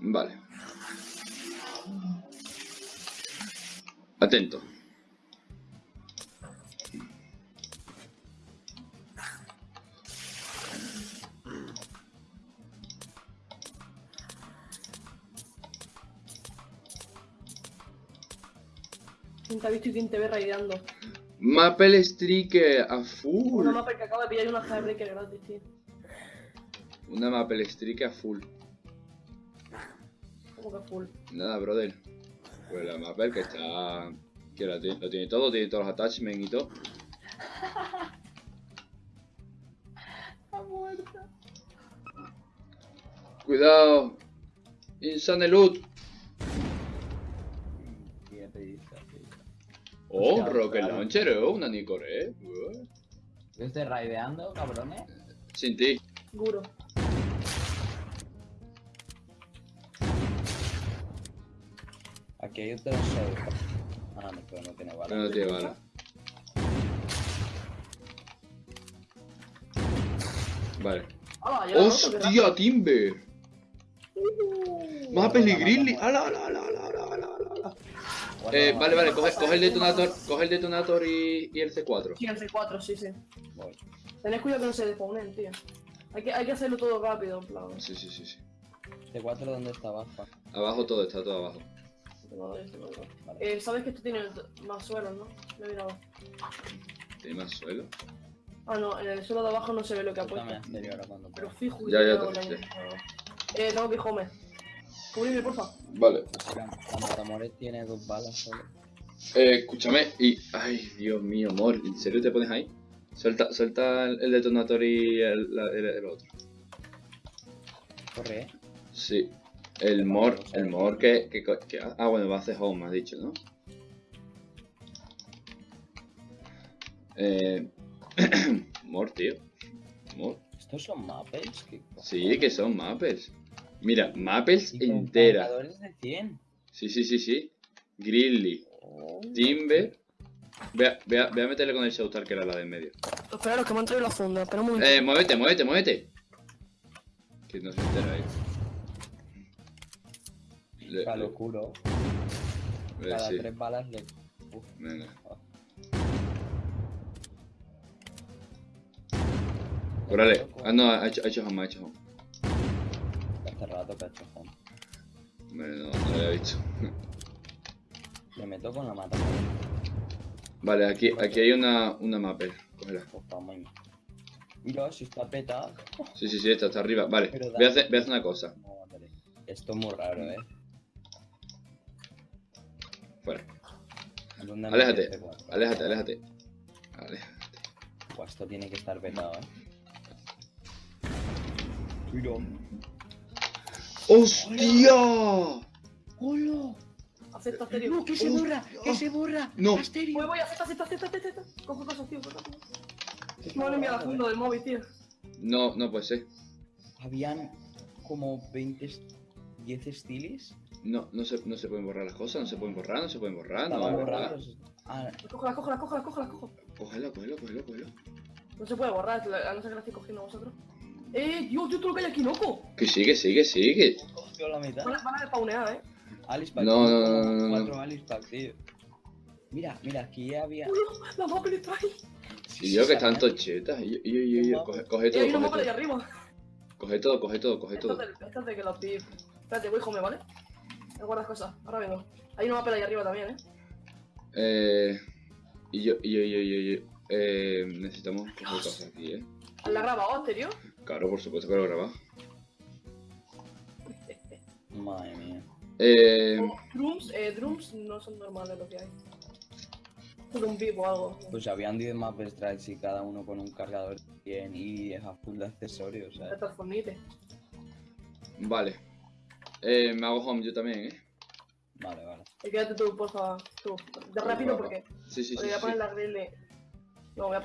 Vale. Atento. ¿Quién te ha visto y quién te ve raideando? Maple Striker a full. Una Maple que acaba de pillar una Heartbreaker gratis, tío. Una Maple Striker a full. Como que full. Nada, brother. Pues la Maple que está... Que la tiene- lo tiene todo, tiene todos los attachments y todo. Está muerta. Cuidado. Insane loot. Oh, Hostia, Rocket. Launcher, oh, una Nicore, eh. ¿Yo estoy raideando, cabrones? Sin ti. Guro. Aquí hay otro show. Ah, no, pero no tiene bala. No tiene bala. Vale. Qué ¡Hostia, Timber! mata. ¡Hala, hala, hala, hala, hala, hala, hala! Guarda, Eh, vale, vale, coge, coge el detonator, coge el detonator y, y el C4. Sí, el C4, sí, sí. Voy. Tenés cuidado que no se despawnen, tío. Hay que, hay que hacerlo todo rápido, en plan. Sí, sí, sí, sí. ¿Este 4 dónde está abajo? Abajo todo, está todo abajo. Vale. Eh, Sabes que esto tiene más suelos, ¿no? Me he mirado. ¿Tiene más suelo? Ah, no, en el suelo de abajo no se ve lo que ha puesto. exterior ahora cuando Pero fijo, Ya, ya tengo te-. Eh, tengo que home. Cubrirme, porfa. Vale. Matamoros tiene dos balas solo. Eh, escúchame y... Ay, Dios mío, amor. ¿En serio te pones ahí? Suelta, suelta el, el detonator y el, el- el otro. Corre, eh. Sí. El mor, el mor que, que, que- Ah, bueno, va a hacer home, me has dicho, ¿no? Eh... mor, tío. Mor. ¿Estos son maples? ¿Qué Sí, que son maples. Mira, maples cargadores de 100. Sí, sí, sí, sí. Grizzly, Oh. Timber. Voy a, voy a- voy a meterle con el Showstar que era la de en medio. Esperaros, que me han traído la funda. Espera un momento. Eh, muévete, muévete, muévete. Que no se entera ahí. Le- Para le- lo juro. le- Cada sí. tres balas le. Uf, Venga. Órale. Ah, no, ha hecho, ha hecho home, ha hecho home. hace rato que ha hecho home. Vale, no, no lo había visto. Me meto con la mata. Vale, aquí, aquí hay una, una mapper. Cógela. Pues vamos. Mira, si está petado. Sí, sí, sí, está, está arriba. Vale, voy a, da- hacer, voy a hacer una cosa. No, vale. Esto es muy raro, eh. Fuera. ¿Dónde Aléjate, aléjate, aléjate. Aléjate. Esto tiene que estar petado, eh. Mira. ¡Hostia! ¡Hola! Acepta, Asterio. ¡No, que se borra! ¡Que se borra! No. ¡Asterio! Voy, voy, acepta, acepta, acepta, acepta. Coge cosas, tío, cosas. Me han enviado la funda del móvil, tío. No, no puede ser. Habían como 20, est- 10 stilis. No, no se, no se pueden borrar las cosas, no se pueden borrar, no se pueden borrar, no, Estaban es verdad. borrados. Ah, Cógela, cógela, cógela, cógela, cógela. Cógelo, cógelo, cógelo, cógelo. No se puede borrar, a no ser que la estéis cogiendo vosotros. ¡Eh, Dios, Dios, todo lo que hay aquí, loco! Que sigue, sigue, sigue. cogió la mitad. Van a, van a despawnear, eh. Alice Pack. No, no, no, no, no. Cuatro Alice Pack, tío. Mira, mira, aquí había. Uy, la mapa le trae. Y yo que están tochetas. Yo, yo, yo, yo. Coge, coge hay todo, una coge mapa de todo. arriba. Coge todo, coge todo, coge Esto todo. es de, esto es de que los. Espérate, voy home, ¿vale? Me guardas cosas, ahora vengo. Hay una mapa de allá arriba también, eh. Eh. Y yo, y yo, y yo, y yo. Eh, necesitamos coger cosas aquí, eh. ¿La grabado, Asterio? Claro, por supuesto que lo he grabado. Madre mía. Eh. O drums, eh, drums no son normales lo que hay. Es un pip o algo. Pues habían 10 map strikes y cada uno con un cargador bien y a full de accesorios, De ¿sabes? transformite. Vale. Eh, me hago home yo también, eh. Vale, vale. Y quédate tú, porfa. Tú. De rápido porque. Sí, sí, sí. voy a sí. poner la grill. No, voy a